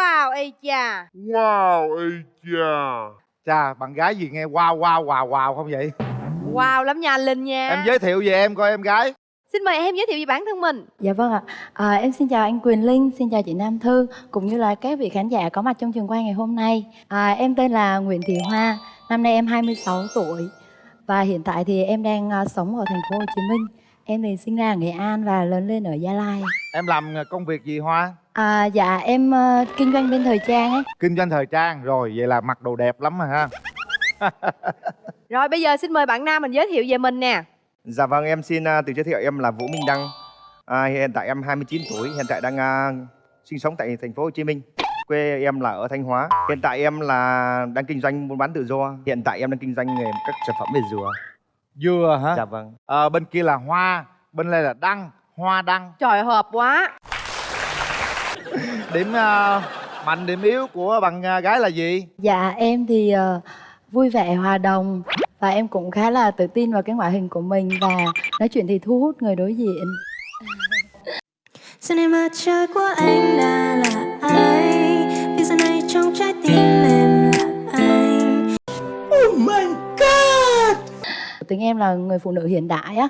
Wow, ây cha Wow, ây cha Chà, bạn gái gì nghe wow wow wow wow không vậy? Wow lắm nha anh Linh nha Em giới thiệu về em coi em gái Xin mời em giới thiệu về bản thân mình Dạ vâng ạ. À, em xin chào anh Quyền Linh, xin chào chị Nam Thư cũng như là các vị khán giả có mặt trong trường quay ngày hôm nay. À, em tên là Nguyễn Thị Hoa, năm nay em 26 tuổi và hiện tại thì em đang à, sống ở thành phố Hồ Chí Minh. Em thì sinh ra ở Nghệ An và lớn lên ở Gia Lai. Em làm công việc gì Hoa? À, dạ em ờ, kinh doanh bên thời trang ấy. Kinh doanh thời trang Rồi, vậy là mặc đồ đẹp lắm mà ha Rồi bây giờ xin mời bạn Nam mình giới thiệu về mình nè Dạ vâng, em xin uh, tự giới thiệu em là Vũ Minh Đăng. À, hiện tại em 29 tuổi, hiện tại đang uh, sinh sống tại thành phố Hồ Chí Minh. Quê em là ở Thanh Hóa. Hiện tại em là đang kinh doanh buôn bán tự do. Hiện tại em đang kinh doanh nghề các sản phẩm về dừa. Dừa hả? Dạ vâng. Ờ, bên kia là hoa Bên đây là đăng Hoa đăng Trời hợp quá Điểm ờ, mạnh điểm yếu của bạn ờ, gái là gì? Dạ em thì ờ, vui vẻ hòa đồng và em cũng khá là tự tin vào cái ngoại hình của mình và nói chuyện thì thu hút người đối diện. Giờ này mặt trời của anh đã là ai Vì giờ này trong trái tim em là anh tính em là người phụ nữ hiện đại á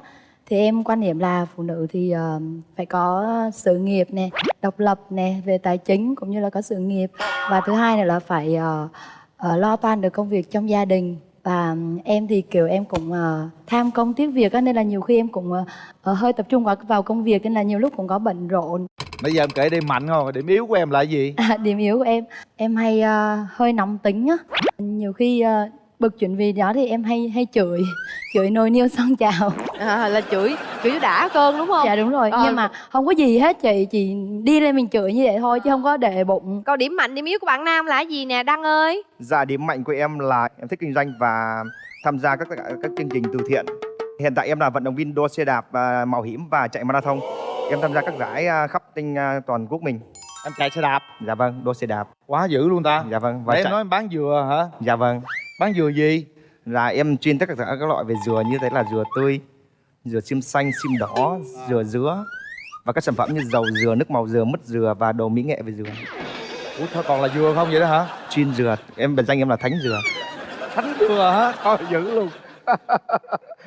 thì em quan niệm là phụ nữ thì ờ, phải có sự nghiệp nè độc lập nè về tài chính cũng như là có sự nghiệp. Và thứ hai nữa là phải ờ, ờ, lo toan được công việc trong gia đình. Và em thì kiểu em cũng ờ, tham công tiếc việc á nên là nhiều khi em cũng ờ, ờ, hơi tập trung vào vào công việc nên là nhiều lúc cũng có bận rộn. Bây giờ em kể điểm mạnh không? Điểm yếu của em là gì? À, điểm yếu của em em hay ờ, hơi nóng tính á. Nhiều khi ờ, bực chuyện vì đó thì em hay hay chửi chửi nồi niêu son chào à, Là chửi chửi đã cơn đúng không dạ đúng rồi Ờ. nhưng mà không có gì hết chị chị đi lên mình chửi như vậy thôi chứ không có để bụng Còn điểm mạnh điểm yếu của bạn Nam là gì nè Đăng ơi Dạ, điểm mạnh của em là em thích kinh doanh và tham gia các các chương trình từ thiện. Hiện tại em là vận động viên đua xe đạp và mạo hiểm và chạy marathon. Em tham gia các giải à, khắp trên à, toàn quốc mình. Em chạy xe đạp Dạ vâng, đua xe đạp. Quá dữ luôn ta Dạ vâng. Và em chạy- nói em bán dừa hả? Dạ vâng. Bán dừa gì? là em chuyên tất cả các loại về dừa như thế là dừa tươi dừa xiêm xanh xiêm đỏ dừa dứa và các sản phẩm như dầu dừa nước màu dừa mứt dừa và đồ mỹ nghệ về dừa Ủa thôi còn là dừa không vậy đó hả? chuyên dừa em biệt danh em là thánh dừa Thánh dừa hả? Thôi dữ luôn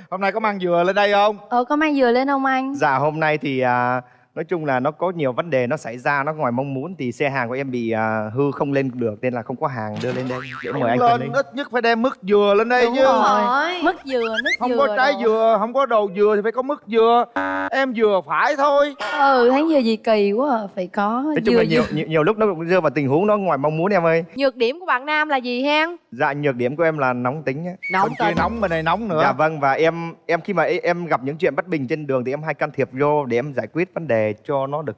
Hôm nay có mang dừa lên đây không? ờ có mang dừa lên không anh dạ hôm nay thì à, nói chung là nó có nhiều vấn đề nó xảy ra nó ngoài mong muốn thì xe hàng của em bị à, hư không lên được nên là không có hàng đưa lên đây. Để mời anh lên ít nhất phải đem mứt dừa lên đây Đúng chứ. rồi. mứt dừa nước Không dừa có trái đồ. dừa, không có đồ dừa thì phải có mứt dừa. Em dừa phải thôi. Ừ thấy dừa gì kỳ quá à. phải có nói chung dừa là nhiều, nhiều nhiều lúc nó cũng rơi vào tình huống nó ngoài mong muốn em ơi. Nhược điểm của bạn Nam là gì hen? Dạ nhược điểm của em là nóng tính á. Nóng kia nóng bên này nóng nữa. Dạ vâng và em em khi mà em gặp những chuyện bất bình trên đường thì em hay can thiệp vô để em giải quyết vấn đề cho nó được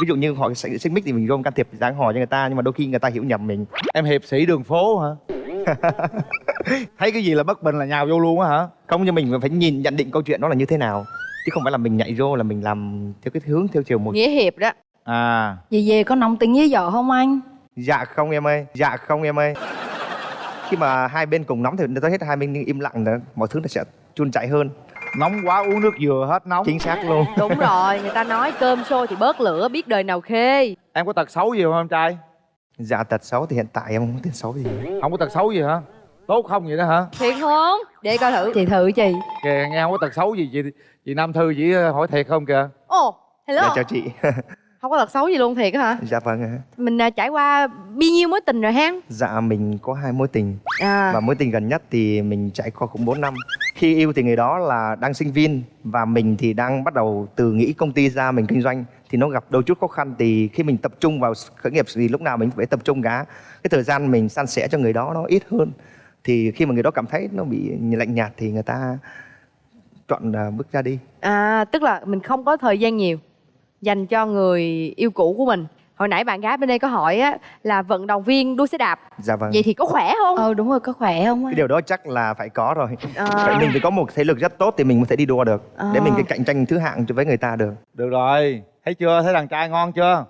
ví dụ như họ xích xích mích thì mình vô can thiệp dáng hò cho người ta nhưng mà đôi khi người ta hiểu nhầm mình. Em hiệp sĩ đường phố hả? Thấy cái gì là bất bình là nhào vô luôn á hả? không nhưng mình phải nhìn nhận định câu chuyện đó là như thế nào. Chứ không phải là mình nhảy vô là mình làm theo cái hướng theo chiều một. Nghĩa hiệp đó. À. Về về có nóng tính với vợ không anh? Dạ không em ơi dạ không em ơi. Khi mà hai bên cùng nóng thì tới hết hai bên im lặng nữa mọi thứ nó sẽ chun chảy hơn Nóng quá uống nước dừa hết nóng. Chính xác luôn. Đúng rồi Người ta nói cơm sôi thì bớt lửa biết đời nào khê. Em có tật xấu gì không em trai? dạ tật xấu thì hiện tại em không có tật xấu gì. Không có tật xấu gì hả? Tốt không vậy đó hả? Thiệt không? Để coi thử. Chị thử chị. Kìa nghe không có tật xấu gì chị chị Nam Thư chỉ hỏi thiệt không kìa. Ồ hello. Dạ chào chị. Không có tật xấu gì luôn thiệt á hả? Dạ vâng ạ. Mình à, trải qua bao nhiêu mối tình rồi hen dạ mình có hai mối tình. À. Và mối tình gần nhất thì mình trải qua cũng 4 năm khi yêu thì người đó là đang sinh viên và mình thì đang bắt đầu từ nghĩ công ty ra mình kinh doanh thì nó gặp đôi chút khó khăn. Thì khi mình tập trung vào khởi nghiệp thì lúc nào mình phải tập trung cả. Cái thời gian mình san sẻ cho người đó nó ít hơn. Thì khi mà người đó cảm thấy nó bị lạnh nhạt thì người ta chọn à, bước ra đi. À tức là mình không có thời gian nhiều Dành cho người yêu cũ của mình. Hồi nãy bạn gái bên đây có hỏi á Là vận động viên đua xe đạp dạ vâng. Vậy thì có khỏe không? ờ đúng rồi có khỏe không cái điều đó chắc là phải có rồi. À. phải mình phải có một thể lực rất tốt thì mình mới thể đi đua được để À. mình cái cạnh tranh thứ hạng với người ta được. Được rồi. Thấy chưa? Thấy đàn trai ngon chưa?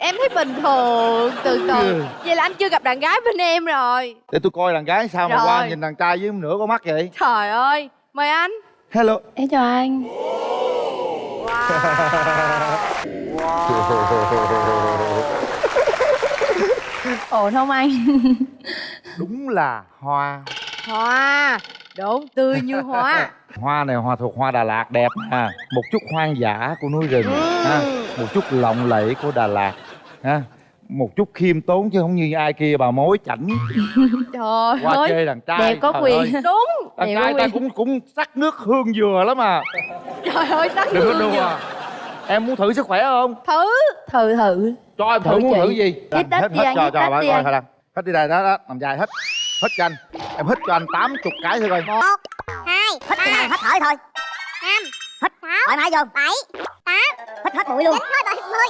Em thấy bình thường Từ từ. Vậy là anh chưa gặp đàn gái bên em rồi. Để tôi coi đàn gái sao mà Rồi. qua nhìn đàn trai với nửa con mắt vậy. Trời ơi Mời anh. Hello. Em chào anh ổn không anh? Đúng là hoa. Hoa đúng tươi như hoa. Hoa này hoa thuộc hoa đà lạt đẹp ha. Một chút hoang dã của núi rừng ha. Một chút lộng lẫy của đà lạt ha. Một chút khiêm tốn chứ không như ai kia bà mối chảnh. Trời qua ơi chê đàn trai. đẹp có quyền ơi, đúng đàn đẹp trai ta cũng cũng sắc nước hương dừa lắm à. Trời ơi sắc đừng có hương dừa. Em muốn thử sức khỏe không? Thử. Thử thử. Cho em thử Thử muốn chị. thử gì? Hít hết đi hết anh, cho hít bà đi coi anh. thôi hết đi đây đó đó nằm dài hết. Hết cho anh. Em hít cho anh tám chục cái thôi coi. Hai hít khi nào hít thở thôi. năm hít sáu thoải mái vô bảy tám hít hết mũi luôn. chín hết rồi mười.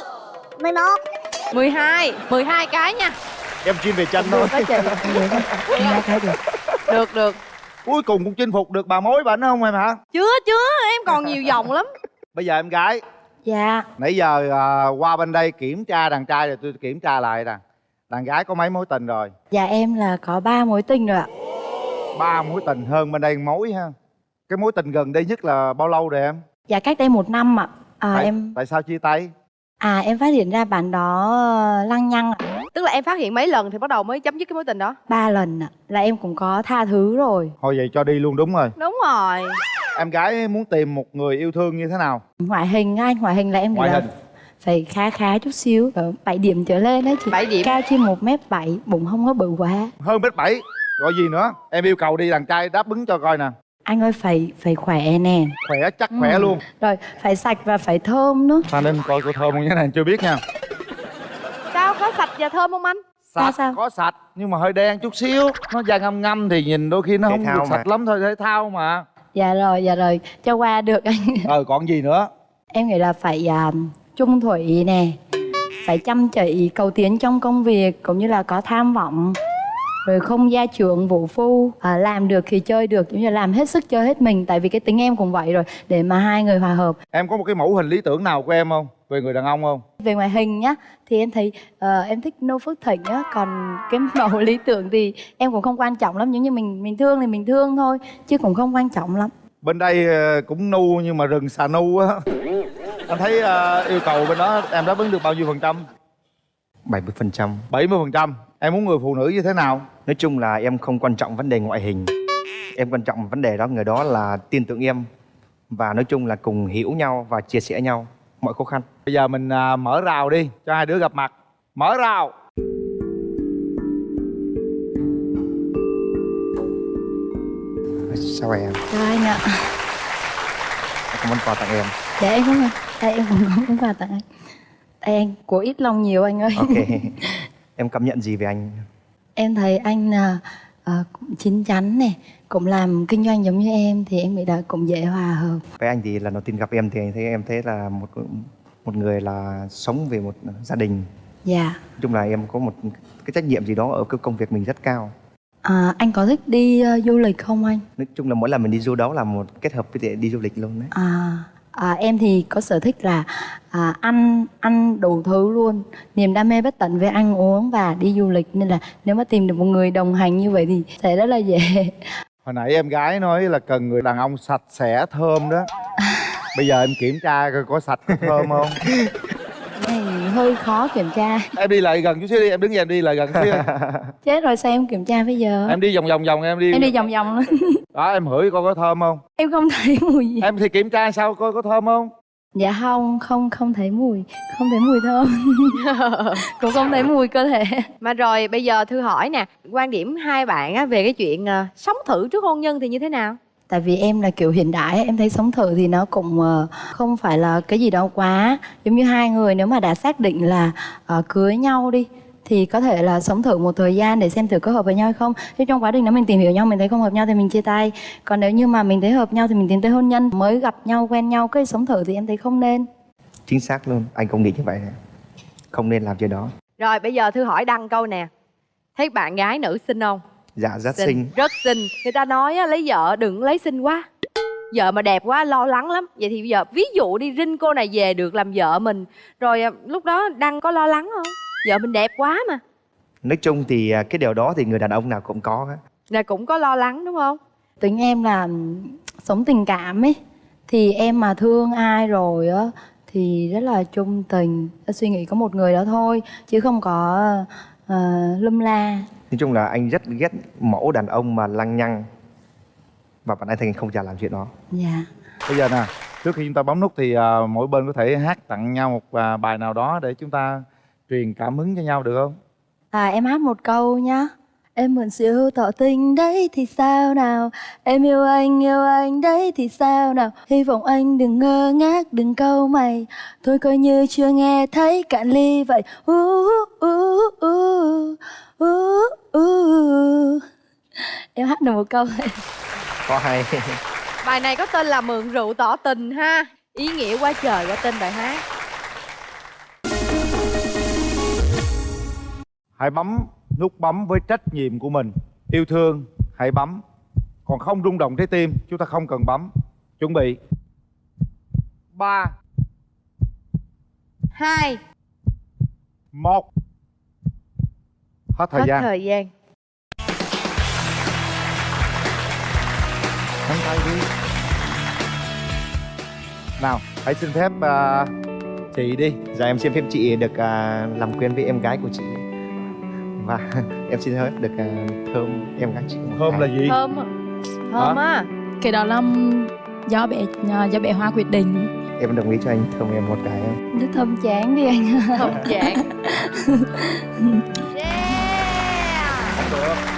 Mười một. 12 12 cái nha. Em chuyên về chân thôi. Được được được được được. Cuối cùng cũng chinh phục được bà mối bảnh không em hả? Chưa chưa em còn nhiều vòng lắm. Bây giờ em gái dạ. Nãy giờ à, qua bên đây kiểm tra đàn trai rồi tôi kiểm tra lại nè. Đàn gái có mấy mối tình rồi? Dạ em là có ba mối tình rồi ạ. Ba mối tình hơn bên đây một mối ha. Cái mối tình gần đây nhất là bao lâu rồi em? Dạ cách đây một năm ạ. À, tại, em tại sao chia tay? À em phát hiện ra bạn đó ờ, lăng nhăng ạ. Tức là em phát hiện mấy lần thì bắt đầu mới chấm dứt cái mối tình đó? Ba lần ạ. Là em cũng có tha thứ rồi. Thôi vậy cho đi luôn đúng rồi. Đúng rồi em gái muốn tìm một người yêu thương như thế nào? Ngoại hình anh ngoại hình là em ngoại hình. phải khá khá chút xíu. Ở 7 điểm trở lên đấy chị. 7 điểm. cao trên một mét bảy bụng không có bự quá. Hơn mét bảy. Gọi gì nữa? Em yêu cầu đi đàn trai đáp ứng cho coi nè. Anh ơi phải phải khỏe nè. Khỏe chắc khỏe Ừ. luôn. Rồi phải sạch và phải thơm nữa. Ta nên coi cô thơm không cái này chưa biết nha. Sao có sạch và thơm không anh? Sạch sao? có sạch nhưng mà hơi đen chút xíu. Nó da ngâm ngâm thì nhìn đôi khi nó Thể không được mà. sạch lắm thôi thể thao mà dạ rồi dạ rồi. Cho qua được. Anh ờ còn gì nữa? Em nghĩ là phải à, trung thủy nè. Phải chăm chỉ cầu tiến trong công việc cũng như là có tham vọng. Rồi không gia trưởng vũ phu à, làm được thì chơi được cũng như là làm hết sức chơi hết mình. Tại vì cái tính em cũng vậy rồi để mà hai người hòa hợp. Em có một cái mẫu hình lý tưởng nào của em không về người đàn ông không? Về ngoại hình nhá thì em thấy ờ, em thích nô phước thịnh á còn cái mẫu lý tưởng thì em cũng không quan trọng lắm nếu như mình mình thương thì mình thương thôi chứ cũng không quan trọng lắm. Bên đây ờ, cũng nu nhưng mà rừng xà nu á. Anh thấy ờ, yêu cầu bên đó em đáp ứng được bao nhiêu phần trăm? 70% 70 phần trăm. Em muốn người phụ nữ như thế nào? Nói chung là em không quan trọng vấn đề ngoại hình. Em quan trọng vấn đề đó người đó là tin tưởng em. Và nói chung là cùng hiểu nhau và chia sẻ nhau mọi khó khăn. Bây giờ mình à, mở rào đi cho hai đứa gặp mặt. Mở rào. Sao em? chào anh ạ. Em có món quà tặng em. Dạ em cũng đây em cũng có món quà tặng anh. Đây anh của ít lòng nhiều anh ơi. Ok. Em cảm nhận gì về anh? em thấy anh là à, cũng chín chắn này cũng làm kinh doanh giống như em thì em nghĩ là cũng dễ hòa hợp. Với anh thì lần đầu tiên gặp em thì anh thấy em thấy là một một người là sống về một gia đình. Dạ. Nói chung là em có một cái trách nhiệm gì đó ở cái công việc mình rất cao. À, anh có thích đi ờ, du lịch không anh? Nói chung là mỗi lần mình đi du đó là một kết hợp với đi du lịch luôn đấy. À, à, em thì có sở thích là à, ăn ăn đủ thứ luôn. Niềm đam mê bất tận về ăn uống và đi du lịch. Nên là nếu mà tìm được một người đồng hành như vậy thì sẽ rất là dễ. Hồi nãy em gái nói là cần người đàn ông sạch sẽ thơm đó. Bây giờ em kiểm tra coi có sạch có thơm không này hơi khó kiểm tra. Em đi lại gần chút xíu đi em đứng dậy em đi lại gần chút xíu. Chết rồi sao em kiểm tra bây giờ? Em đi vòng vòng vòng em đi. Em đi vòng vòng luôn. Đó em hửi coi có thơm không? Em không thấy mùi gì. Em thì kiểm tra sao coi có thơm không? Dạ không không không thấy mùi. Không thấy mùi thơm. Cũng không thấy mùi cơ thể. Mà rồi bây giờ thư hỏi nè quan điểm hai bạn á, về cái chuyện ờ, sống thử trước hôn nhân thì như thế nào tại vì em là kiểu hiện đại em thấy sống thử thì nó cũng ờ, không phải là cái gì đâu quá. Giống như hai người nếu mà đã xác định là ờ, cưới nhau đi thì có thể là sống thử một thời gian để xem thử có hợp với nhau hay không. Chứ trong quá trình đó mình tìm hiểu nhau mình thấy không hợp nhau thì mình chia tay. Còn nếu như mà mình thấy hợp nhau thì mình tiến tới hôn nhân mới gặp nhau quen nhau cái sống thử thì em thấy không nên. Chính xác luôn, anh cũng nghĩ như vậy Không nên làm chuyện đó. Rồi bây giờ thư hỏi đăng câu nè. Thấy bạn gái nữ xinh không Dạ rất xinh rất xinh. Người ta nói á, lấy vợ đừng lấy xinh quá. Vợ mà đẹp quá lo lắng lắm. Vậy thì bây giờ ví dụ đi rinh cô này về được làm vợ mình rồi à, lúc đó đăng có lo lắng không? Vợ mình đẹp quá mà. Nói chung thì à, cái điều đó thì người đàn ông nào cũng có á. là cũng có lo lắng đúng không? Tính em là sống tình cảm ấy thì em mà thương ai rồi á thì rất là trung tình. Suy nghĩ có một người đó thôi chứ không có uh, lum la nói chung là anh rất ghét mẫu đàn ông mà lăng nhăng. Và bạn anh thành không chả làm chuyện đó. Dạ. Bây giờ nè trước khi chúng ta bấm nút thì à, mỗi bên có thể hát tặng nhau một à, bài nào đó để chúng ta truyền cảm hứng cho nhau được không? À em hát một câu nhá Em mượn siêu tỏ tình đấy thì sao nào? Em yêu anh yêu anh đấy thì sao nào? Hy vọng anh đừng ngơ ngác đừng câu mày. Thôi coi như chưa nghe thấy cạn ly vậy. Uh, uh, uh, uh, uh, uh. Em hát được một câu thôi có hay. Bài này có tên là mượn rượu tỏ tình ha. Ý nghĩa quá trời qua tên bài hát. Hãy bấm nút bấm với trách nhiệm của mình. Yêu thương hãy bấm. Còn không rung động trái tim chúng ta không cần bấm. Chuẩn bị. Ba. Hai. Một. Hết thời hết gian. thời gian. Nắm tay đi. Nào hãy xin phép à, chị đi. Dạ em xin phép chị được à, làm quen với em gái của chị Và em xin phép được thơm em gái chị thơm là gì? Thơm thơm á. Cái đó là do bé do bé Hoa quyết định. Em đồng ý cho anh thơm em một cái. Không? Rất thơm chán đi anh. Thơm chán. Yeah. Không được